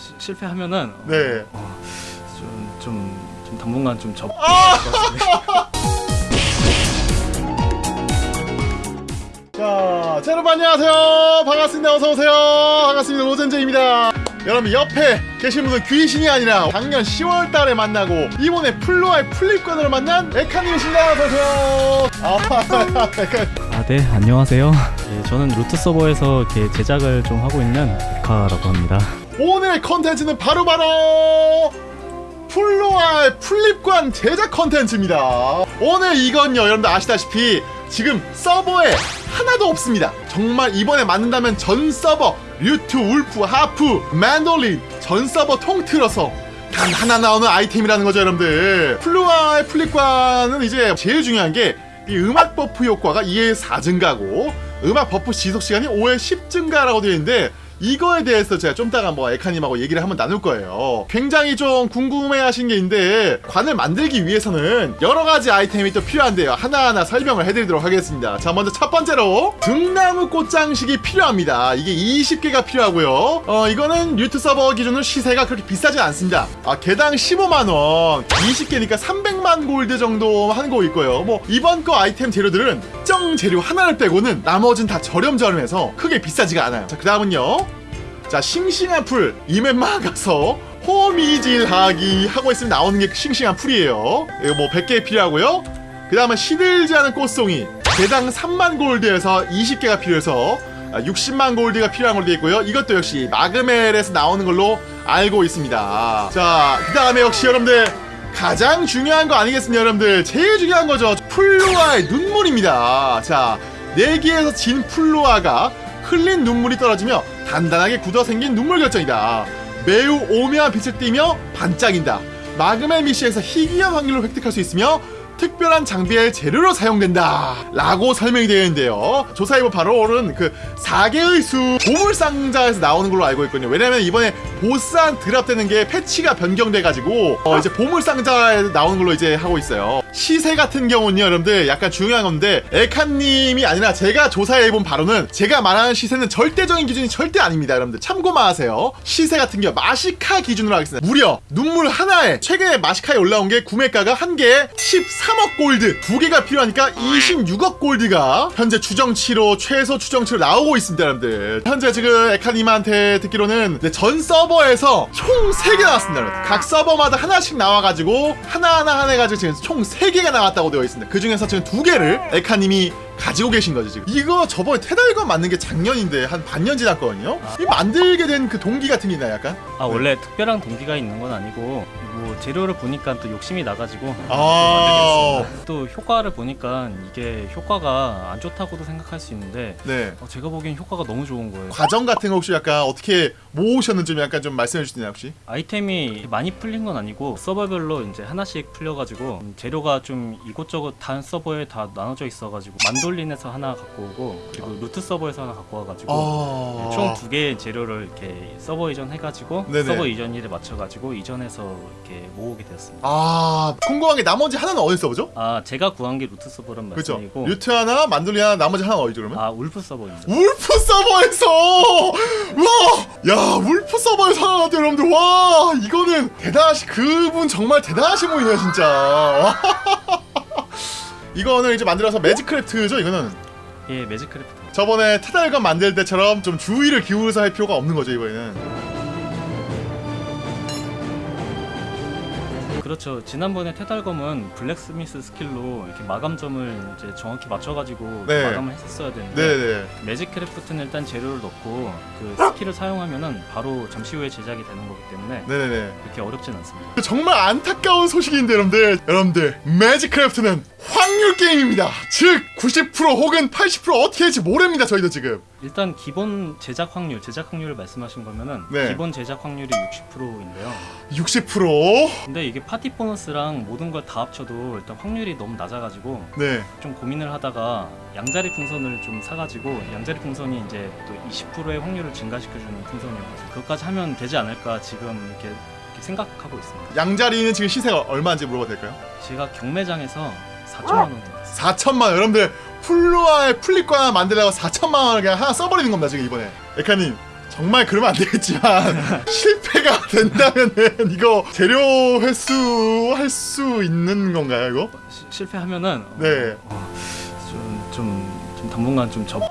시- 실패하면은 어, 네. 어, 좀, 좀, 좀 당분간 좀 접. 아! 자, 자, 여러분 안녕하세요. 반갑습니다. 어서 오세요. 반갑습니다. 로젠제입니다. 여러분 옆에 계신 분은 귀신이 아니라 작년 10월 달에 만나고 이번에 플로아의 플립권으로 만난 에카님이십니다. 어서 오세요. 아. 아, 네, 안녕하세요. 예, 저는 류트 서버에서 이렇게 제작을 좀 하고 있는 에카라고 합니다. 오늘 컨텐츠는 바로바로 플로아의 풀잎관 제작 컨텐츠입니다. 오늘 이건요, 여러분들 아시다시피 지금 서버에 하나도 없습니다. 정말 이번에 만든다면 전 서버, 류트, 울프, 하프, 만돌린 전 서버 통틀어서 단 하나 나오는 아이템이라는 거죠, 여러분들. 플로아의 풀잎관은 이제 제일 중요한 게 이 음악 buff 효과가 2에 4 증가고 음악 buff 지속 시간이 5에 10 증가라고 되어 있는데 이거에 대해서 제가 좀 이따가 뭐 에카님하고 얘기를 한번 나눌 거예요. 굉장히 좀 궁금해 하신 게 있는데 관을 만들기 위해서는 여러 가지 아이템이 또 필요한데요. 하나하나 설명을 해드리도록 하겠습니다. 자 먼저 첫 번째로 등나무 꽃장식이 필요합니다. 이게 20개가 필요하고요. 어 이거는 류트 서버 기준으로 시세가 그렇게 비싸진 않습니다. 아 개당 15만 원, 20개니까 300만 골드 정도 하는 거 있고요. 뭐 이번 거 아이템 재료들은 특정 재료 하나를 빼고는 나머진 다 저렴저렴해서 크게 비싸지가 않아요. 자 그 다음은요. 자 싱싱한 풀. 이멘마 가서 호미질하기 하고 있으면 나오는 게 싱싱한 풀이에요. 이거 뭐 100개 필요하고요. 그 다음에 시들지 않은 꽃송이. 개당 3만 골드에서 20개가 필요해서 60만 골드가 필요한 걸로 되어 있고요. 이것도 역시 마그멜에서 나오는 걸로 알고 있습니다. 자그 다음에 역시 여러분들 가장 중요한 거 아니겠습니까 여러분들 제일 중요한 거죠 플로아의 눈물입니다 자 내기에서 진 플로아가 흘린 눈물이 떨어지며 단단하게 굳어 생긴 눈물 결정이다. 매우 오묘한 빛을 띠며 반짝인다. 마그멜 미시에서 희귀한 확률로 획득할 수 있으며 특별한 장비의 재료로 사용된다 라고 설명이 되어 있는데요. 조사해보 바로 오른 그 4개의 수 보물상자에서 나오는 걸로 알고 있거든요. 왜냐면 이번에 보스한 드랍되는 게 패치가 변경돼가지고 어 이제 보물상자에 나오는 걸로 이제 하고 있어요. 시세 같은 경우는요 여러분들 약간 중요한 건데 에카님이 아니라 제가 조사해본 바로는 제가 말하는 시세는 절대적인 기준이 절대 아닙니다 여러분들. 참고만 하세요. 시세 같은 경우 마시카 기준으로 하겠습니다. 무려 눈물 하나에 최근에 마시카에 올라온 게 구매가가 한 개에 13억 골드 두 개가 필요하니까 26억 골드가 현재 추정치로 최소 추정치로 나오고 있습니다 여러분들. 현재 지금 에카님한테 듣기로는 네, 전 서버에서 총 3개 나왔습니다 여러분 각 서버마다 하나씩 나와가지고 하나하나 하나 해가지고 지금 총 3개가 나왔다고 되어 있습니다. 그 중에서 지금 두 개를 에카님이 가지고 계신 거죠 지금 이거 저번에 테달건 만든 게 작년인데 한 반년 지났거든요 이 만들게 된 그 동기 같은 게 있나요 약간? 아, 원래 특별한 동기가 있는 건 아니고 뭐 재료를 보니까 또 욕심이 나가지고 아, 또 효과를 보니까 이게 효과가 안 좋다고도 생각할 수 있는데 네 어, 제가 보기엔 효과가 너무 좋은 거예요. 과정 같은 거 혹시 약간 어떻게 모으셨는지 좀 약간 좀 말씀해 주시나요 혹시? 아이템이 많이 풀린 건 아니고 서버별로 이제 하나씩 풀려가지고 음, 재료가 좀 이곳저곳 단 서버에 다 나눠져 있어가지고 만 돌린에서 하나 갖고 오고 그리고 루트 서버에서 하나 갖고 와가지고 아... 총두 개의 재료를 이렇게 서버 이전 해가지고 네네. 서버 이전일에 맞춰가지고 이전해서 이렇게 모으게 되었습니다. 아 궁금한 게 나머지 하나는 어디서 보죠? 아 제가 구한 게 류트 서버란 그렇죠. 말씀이고 류트 하나, 만돌린 하나, 나머지 하나 어디죠 그러면? 아 울프 서버입니다. 울프 서버에서 와, 야 울프 서버에서 하나 나왔대요 여러분들 와 이거는 대단하시 그분 정말 대단하신 분이네요 진짜. 와. 이거는 이제 만들어서 Magic Craft죠 이거는 예 Magic Craft. 저번에 테달검 만들 때처럼 좀 주의를 기울여서 할 필요가 없는 거죠 이번에는. 그렇죠. 지난번에 테달검은 Blacksmith skill로 이렇게 마감점을 이제 정확히 맞춰가지고 네. 마감을 했었어야 되는데 네 네. Magic Craft는 일단 재료를 넣고 그 skill을 사용하면은 바로 잠시 후에 제작이 되는 거기 때문에 네네네. 그렇게 어렵진 않습니다. 그 정말 안타까운 소식인데 여러분들 여러분들 Magic Craft는 확률 게임입니다 즉 90% 혹은 80% 어떻게 될지 모릅니다 저희도 지금 일단 기본 제작 확률, 제작 확률을 말씀하신 거면은 네. 기본 제작 확률이 60%인데요. 60% 근데 이게 파티 보너스랑 모든 걸 다 합쳐도 일단 확률이 너무 낮아가지고 네. 좀 고민을 하다가 양자리 풍선을 좀 사가지고 양자리 풍선이 이제 또 20%의 확률을 증가시켜주는 풍선이어서 그것까지 하면 되지 않을까 지금 이렇게, 이렇게 생각하고 있습니다. 양자리는 지금 시세가 얼마인지 물어봐도 될까요? 제가 경매장에서 4천만 원 냈어요. 4천만 원 여러분들 플로아의 풀잎관 만들려고 4천만 원을 그냥 하나 써버리는 겁니다 지금 이번에 에카님 정말 그러면 안 되겠지만 실패가 된다면은 이거 재료 회수 할 수 있는 건가요 이거? 시- 실패하면은 어, 네. 좀, 좀, 좀 당분간 좀 접.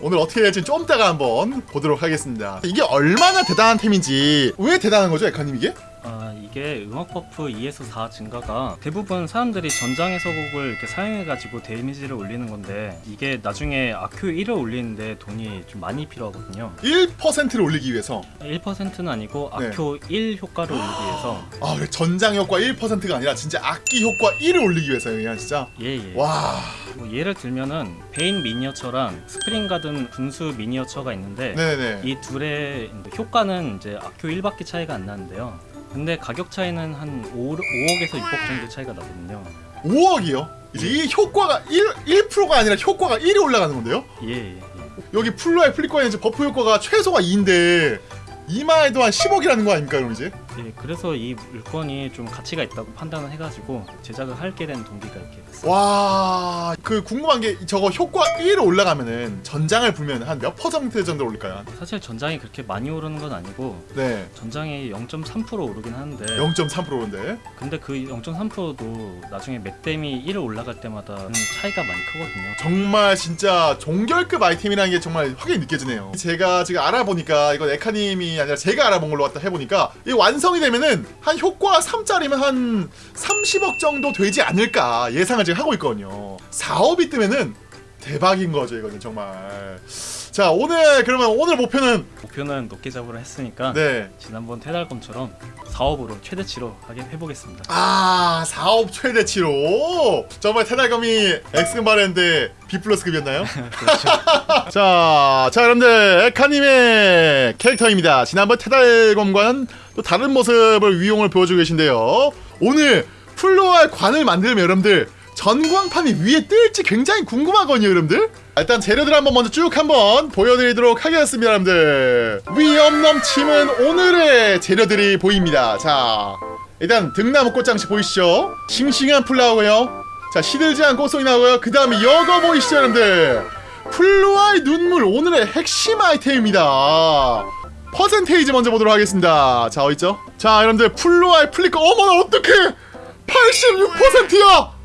오늘 어떻게 될지 좀 이따가 한번 보도록 하겠습니다. 이게 얼마나 대단한 템인지 왜 대단한 거죠, 에카님 이게? 아 이게 음악 buff 2에서 4 증가가 대부분 사람들이 전장의 서곡을 이렇게 사용해가지고 damage를 올리는 건데 이게 나중에 악효 1을 올리는데 돈이 좀 많이 필요하거든요. 1%를 올리기 위해서 1%는 아니고 네. 악효 1 효과를 올리기 위해서 아 그래 전장 효과 1%가 아니라 진짜 악기 효과 1을 올리기 위해서요, 그냥 진짜. 예예. 와, 뭐 예를 들면은 베인 미니어처랑 Spring Garden 분수 미니어처가 있는데 네네. 이 둘의 효과는 이제 악효 1밖에 차이가 안 나는데요. 근데 가격 차이는 한 5, 5억에서 6억 정도 차이가 나거든요. 5억이요. 이제 이 효과가 1 1%가 아니라 효과가 1이 올라가는 건데요. 예, 예, 예. 여기 플로아의 풀잎관에 이제 buff 효과가 최소가 2인데 2만 해도 한 10억이라는 거 아닙니까, 그럼 이제? 예, 그래서 이 물건이 좀 가치가 있다고 판단을 해가지고 제작을 하게 된 동기가 이렇게 됐어요. 와, 그 궁금한 게 저거 효과 1로 올라가면은 전장을 불면 한 몇 퍼센트 정도 올릴까요? 사실 전장이 그렇게 많이 오르는 건 아니고 네, 전장이 0.3% 오르긴 하는데 0.3%인데. 근데 그 0.3%도 나중에 맥뎀이 1을 올라갈 때마다 음, 차이가 많이 크거든요. 정말 진짜 종결급 아이템이라는 게 정말 확연히 느껴지네요. 제가 지금 알아보니까 이건 에카님이 아니라 제가 알아본 걸로 갖다 해보니까 이 완성 이 되면은 한 효과 3짜리면 한 30억 정도 되지 않을까 예상을 지금 하고 있거든요. 4업이 뜨면은 대박인 거죠 이거는 정말. 자 오늘 그러면 오늘 목표는 목표는 높게 잡으려 했으니까 네. 지난번 태달검처럼 사업으로 최대치로 하게 해보겠습니다. 아 4업 최대치로 정말 테달검이 엑스바랜드 B 플러스급이었나요? 자, 자 여러분들 에카님의 캐릭터입니다. 지난번 테달검과는 또 다른 모습을 위용을 보여주고 계신데요. 오늘 플로알 관을 만들면 여러분들 전광판이 위에 뜰지 굉장히 궁금하거든요, 여러분들. 일단 재료들 한번 먼저 쭉 한번 보여드리도록 하겠습니다, 여러분들. 위험 넘치는 오늘의 재료들이 보입니다. 자, 일단 등나무 꽃장식 보이시죠? 싱싱한 풀 나오고요. 자, 시들지 않은 꽃송이 나오고요. 그 다음에 여거 보이시죠, 여러분들? 플로아의 눈물 오늘의 핵심 아이템입니다. 퍼센테이지 먼저 보도록 하겠습니다. 자, 어딨죠? 자, 여러분들 플로아의 플리커 어머나 어떡해! 86%야!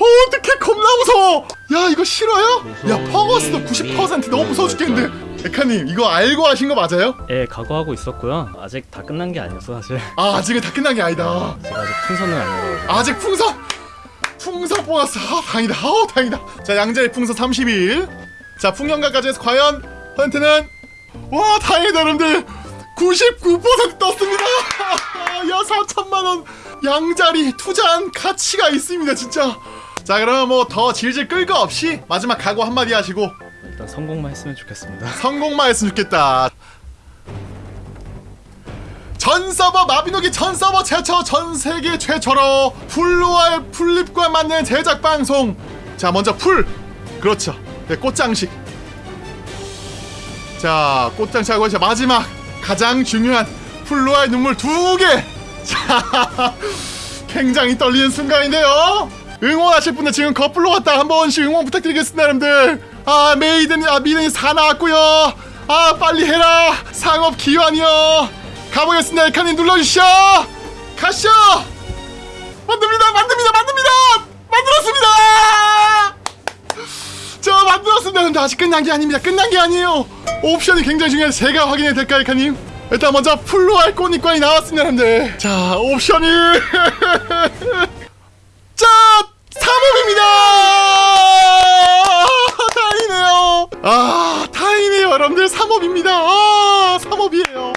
어떡해 겁나 무서워! 야 이거 싫어요? 야 퍼거스도 90% 너무 무서워 죽겠는데. 에카님 이거 알고 하신 거 맞아요? 예, 각오하고 있었고요. 아직 다 끝난 게 아니어서 사실. 아 아직은 다 끝난 게 아니다. 제가 아직 풍선은 아니라서 아직 풍선! 풍선 뽑았어. 아 다행이다. 아우 다행이다. 자 양자의 풍선 30일. 자 풍년가까지 해서 과연 퍼센트는? 와 다행이다 여러분들. 99% 떴습니다. 야 4천만원. 양자리 투자한 가치가 있습니다 진짜 자 그러면 뭐 더 질질 끌거 없이 마지막 각오 한마디 하시고 일단 성공만 했으면 좋겠습니다. 성공만 했으면 좋겠다. 전 서버 마비노기 전 서버 최초 전 세계 최초로 풀로알 풀립과 맞는 제작 방송. 자 먼저 풀 그렇죠. 네, 꽃장식. 자 꽃장식하고 이제 마지막 가장 중요한 풀로알 눈물 두 개. 자 굉장히 떨리는 순간인데요. 응원하실 분들 지금 거플로 갔다 한 번씩 응원 부탁드리겠습니다, 여러분들. 아 메이든 아 미든이 사 나왔고요. 아 빨리 해라 상업 기환이요. 가보겠습니다, 에카님 눌러주시오. 가시죠. 만듭니다, 만듭니다, 만듭니다, 만들었습니다. 저 만들었습니다. 근데 아직 끝난 게 아닙니다. 끝난 게 아니에요. 옵션이 굉장히 중요해서 제가 확인해도 될까요, 에카님? 일단 먼저 꽃잎관이 나왔습니다, 여러분들. 자, 옵션이 자, 3업입니다. 다행이네요. 아, 다행이네요, 여러분들. 3업입니다. 아, 3업이에요.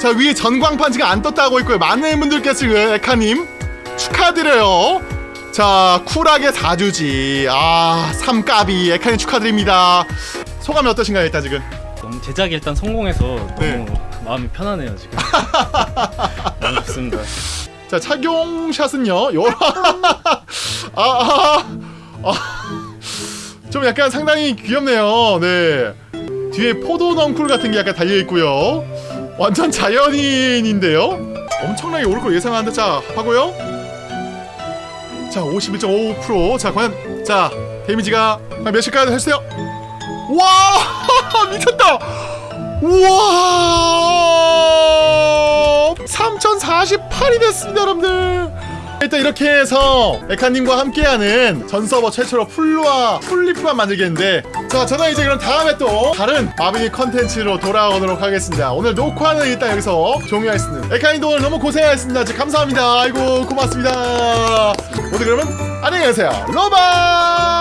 자, 위에 전광판 지금 안 떴다고 있고요. 많은 분들께서 지금 에카님 축하드려요. 자, 쿨하게 4주지. 아, 3까비. 에카님 축하드립니다. 소감이 어떠신가요, 일단 지금? 너무 제작이 일단 성공해서 너무 네. 마음이 편하네요 지금. 너무 좋습니다. 자 착용샷은요 요라 아, 아, 아. 좀 약간 상당히 귀엽네요. 네. 뒤에 포도 넝쿨 같은 게 약간 달려있고요. 완전 자연인인데요? 엄청나게 오를 걸 예상하는데 자 하고요. 자 51.5%자 과연 자 데미지가 몇일까요 해주세요? 와 미쳤다! 우와! 3048이 됐습니다 여러분들 일단 이렇게 해서 에카님과 함께하는 전 서버 최초로 풀루와 풀립과 만들겠는데 자 저는 이제 그럼 다음에 또 다른 마비니 컨텐츠로 돌아오도록 하겠습니다. 오늘 녹화는 일단 여기서 종료하겠습니다. 에카님도 오늘 너무 고생하셨습니다. 감사합니다. 아이고 고맙습니다. 모두 그러면 안녕히 계세요. 로바